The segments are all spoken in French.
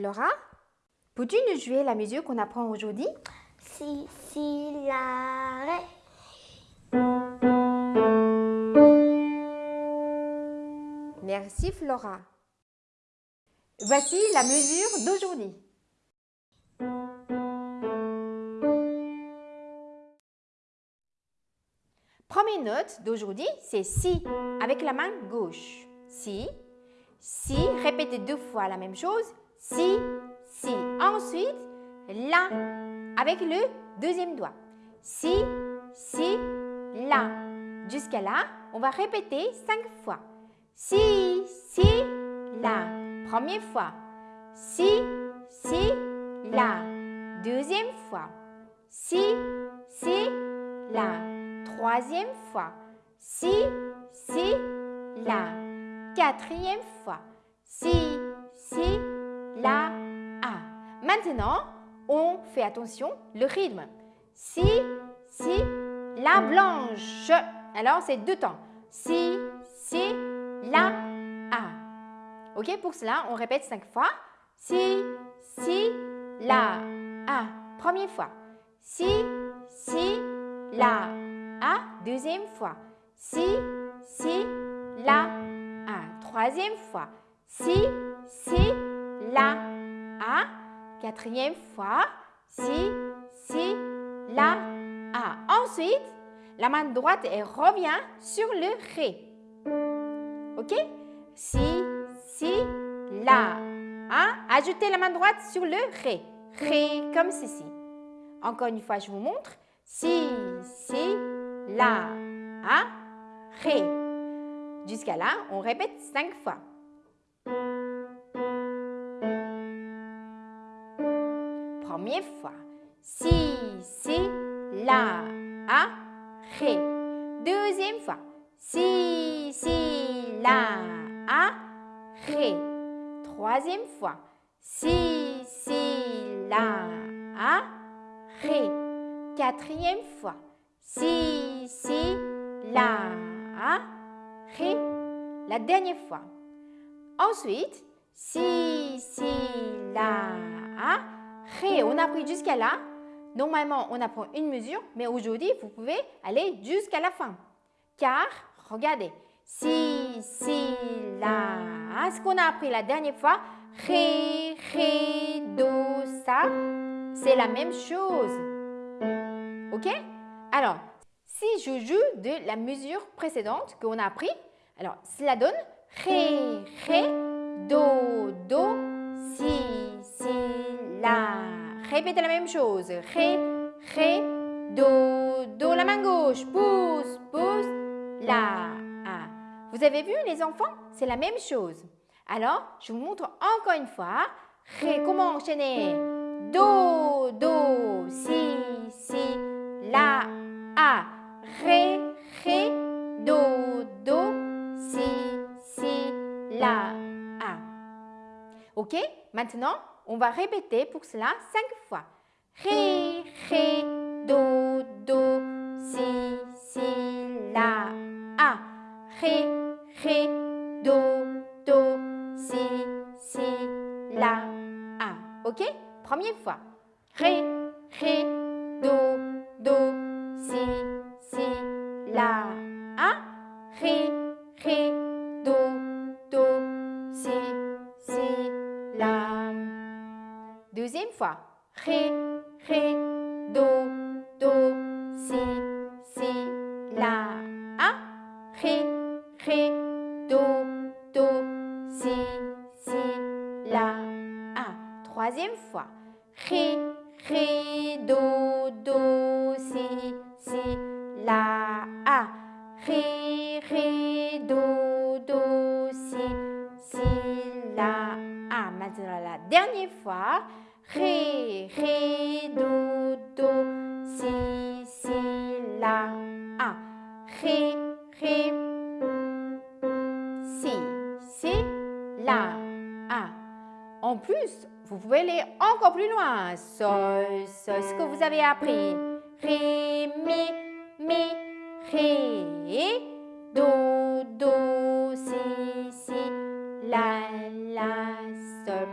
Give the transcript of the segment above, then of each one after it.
Flora, peux-tu nous jouer la mesure qu'on apprend aujourd'hui? Si, si, la, ré. Merci Flora. Voici la mesure d'aujourd'hui. Première note d'aujourd'hui, c'est si avec la main gauche. Si, si, répétez deux fois la même chose. Si, si. Ensuite, la avec le deuxième doigt. Si, si, la. Jusqu'à là, on va répéter cinq fois. Si, si, la. Première fois. Si, si, la. Deuxième fois. Si, si, la. Troisième fois. Si, si, la. Quatrième fois. Si, si, la, a. Maintenant, on fait attention, le rythme. Si, si, la blanche. Alors, c'est deux temps. Si, si, la, a. Ok, pour cela, on répète cinq fois. Si, si, la, a. Première fois. Si, si, la, a. Deuxième fois. Si, si, la, a. Troisième fois. Si, si, la, a. Quatrième fois. Si, si, la, a. Ensuite, la main droite elle revient sur le ré. Ok? Si, si, la. Hein? Ajoutez la main droite sur le ré. Ré comme ceci. Encore une fois, je vous montre. Si, si, la. Hein? Ré. Jusqu'à là, on répète cinq fois. Première fois. Si, si, la, a, ré. Deuxième fois. Si, si, la, a, ré. Troisième fois. Si, si, la, a, ré. Quatrième fois. Si, si, la, a, ré. La dernière fois. Ensuite, si, si, la, a, ré. On a pris jusqu'à là. Normalement, on apprend une mesure, mais aujourd'hui, vous pouvez aller jusqu'à la fin. Car, regardez, si, si, la, ce qu'on a appris la dernière fois, ré, ré, do, sa, c'est la même chose. Ok? Alors, si je joue de la mesure précédente qu'on a appris, alors cela donne ré, ré, do, do, Répétez la même chose. Ré, ré, do, do, la main gauche. Pouce, pouce, la, a. Vous avez vu les enfants C'est la même chose. Alors, je vous montre encore une fois. Ré, comment enchaîner? Do, do, si, si, la, a. Ré, ré, do, do, si, si, la, a. Ok? Maintenant, on va répéter pour cela cinq fois. Ré, ré, do, do, si, si, la, a. Ré, ré, do, do, si, si, la, a. Ok? Première fois. Ré, ré, do, do, si, si, la, Deuxième fois. Ré, ré, do, do, si, si, la, a. Ré, ré, do, do, si, si, la, a. Troisième fois. Ré, ré, do, do, si, si, la, a. Ré, ré, do, do, si, si, la, a. Maintenant la dernière fois. Pouvez aller encore plus loin. Sol, sol, ce que vous avez appris. Ré, mi, mi, ré, do, do, si, si, la, la, sol.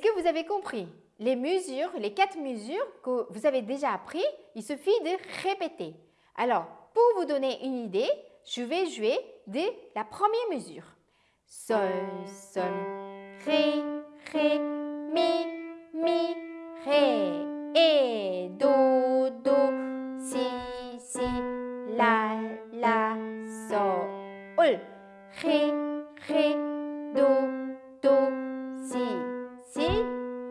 que vous avez compris? Les mesures, les quatre mesures que vous avez déjà appris, il suffit de répéter. Alors, pour vous donner une idée, je vais jouer de la première mesure. Sol, sol, ré, ré, mi, mi, ré, et do, do, si, si, la, la, sol, ré, ré, do, do, si, si,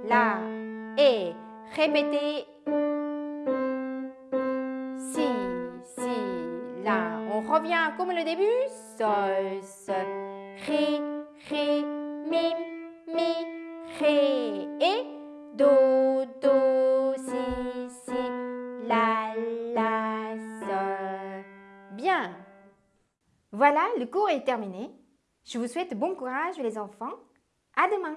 la, et répétez. Si, si, la. On revient comme le début. Sol, sol, ré, ré, mi, mi, le cours est terminé. Je vous souhaite bon courage les enfants. À demain.